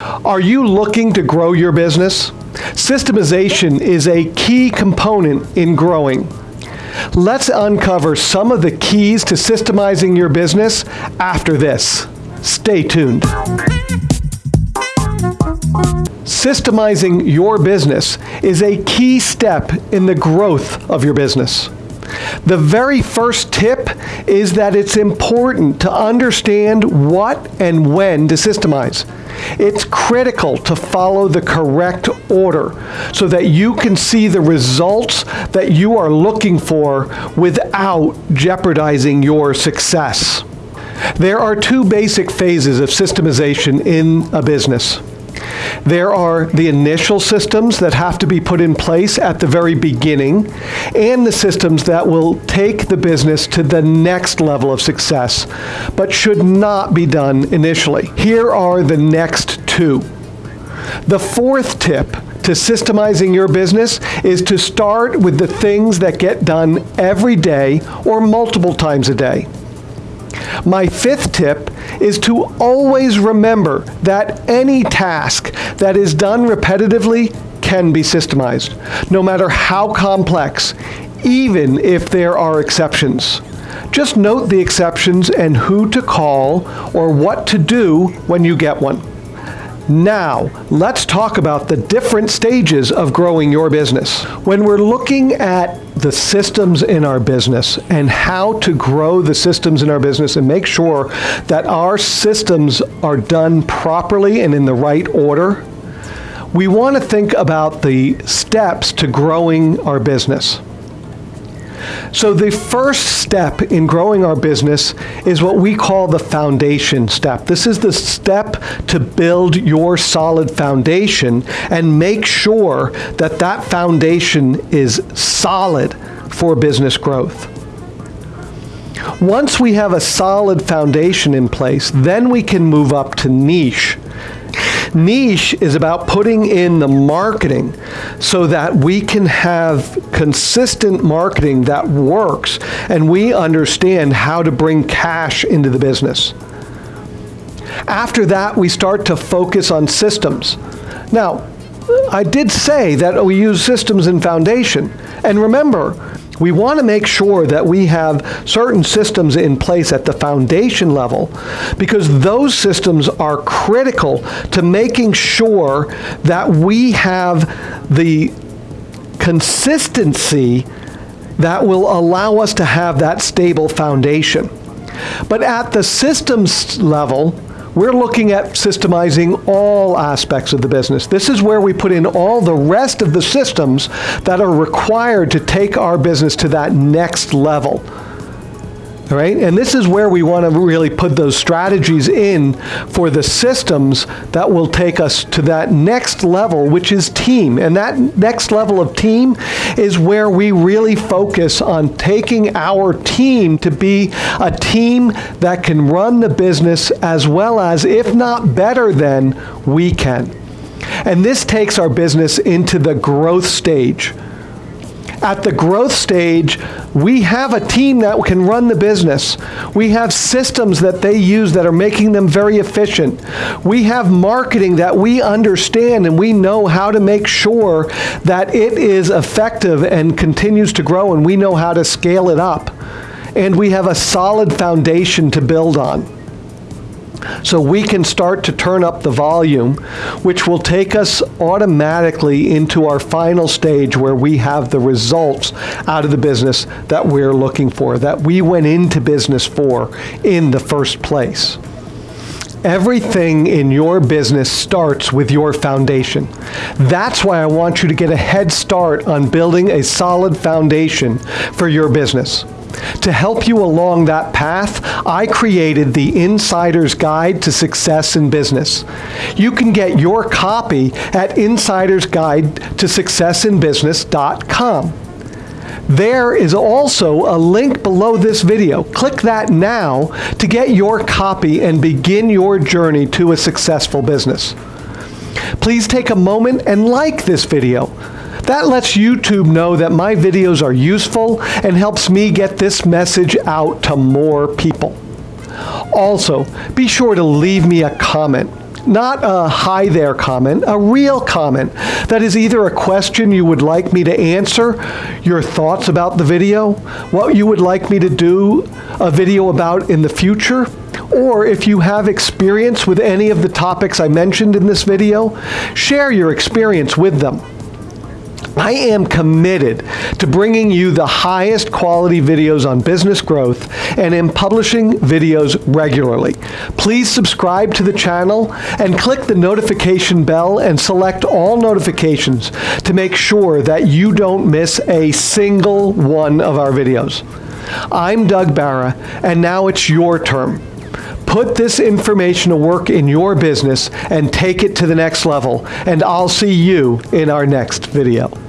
Are you looking to grow your business? Systemization is a key component in growing. Let's uncover some of the keys to systemizing your business after this. Stay tuned. Systemizing your business is a key step in the growth of your business. The very first tip is that it's important to understand what and when to systemize. It's critical to follow the correct order so that you can see the results that you are looking for without jeopardizing your success. There are two basic phases of systemization in a business. There are the initial systems that have to be put in place at the very beginning, and the systems that will take the business to the next level of success, but should not be done initially. Here are the next two. The fourth tip to systemizing your business is to start with the things that get done every day or multiple times a day. My fifth tip is to always remember that any task that is done repetitively can be systemized, no matter how complex, even if there are exceptions. Just note the exceptions and who to call or what to do when you get one. Now, let's talk about the different stages of growing your business. When we're looking at the systems in our business and how to grow the systems in our business and make sure that our systems are done properly and in the right order, we want to think about the steps to growing our business. So the first step in growing our business is what we call the foundation step. This is the step to build your solid foundation and make sure that that foundation is solid for business growth. Once we have a solid foundation in place, then we can move up to niche. Niche is about putting in the marketing so that we can have consistent marketing that works and we understand how to bring cash into the business. After that, we start to focus on systems. Now, I did say that we use systems in foundation. And remember, we want to make sure that we have certain systems in place at the foundation level because those systems are critical to making sure that we have the consistency that will allow us to have that stable foundation. But at the systems level, we're looking at systemizing all aspects of the business. This is where we put in all the rest of the systems that are required to take our business to that next level. Right? And this is where we want to really put those strategies in for the systems that will take us to that next level, which is team. And that next level of team is where we really focus on taking our team to be a team that can run the business as well as, if not better than, we can. And this takes our business into the growth stage. At the growth stage, we have a team that can run the business. We have systems that they use that are making them very efficient. We have marketing that we understand and we know how to make sure that it is effective and continues to grow and we know how to scale it up. And we have a solid foundation to build on. So we can start to turn up the volume, which will take us automatically into our final stage where we have the results out of the business that we're looking for, that we went into business for in the first place. Everything in your business starts with your foundation. That's why I want you to get a head start on building a solid foundation for your business. To help you along that path, I created the Insider's Guide to Success in Business. You can get your copy at insidersguide to There is also a link below this video. Click that now to get your copy and begin your journey to a successful business. Please take a moment and like this video. That lets YouTube know that my videos are useful and helps me get this message out to more people. Also, be sure to leave me a comment. not a hi there comment, a real comment that is either a question you would like me to answer, your thoughts about the video, what you would like me to do a video about in the future, or if you have experience with any of the topics I mentioned in this video, share your experience with them. I am committed to bringing you the highest quality videos on business growth and am publishing videos regularly. Please subscribe to the channel and click the notification bell and select all notifications to make sure that you don't miss a single one of our videos. I'm Doug Barra, and now it's your turn. Put this information to work in your business and take it to the next level, and I'll see you in our next video.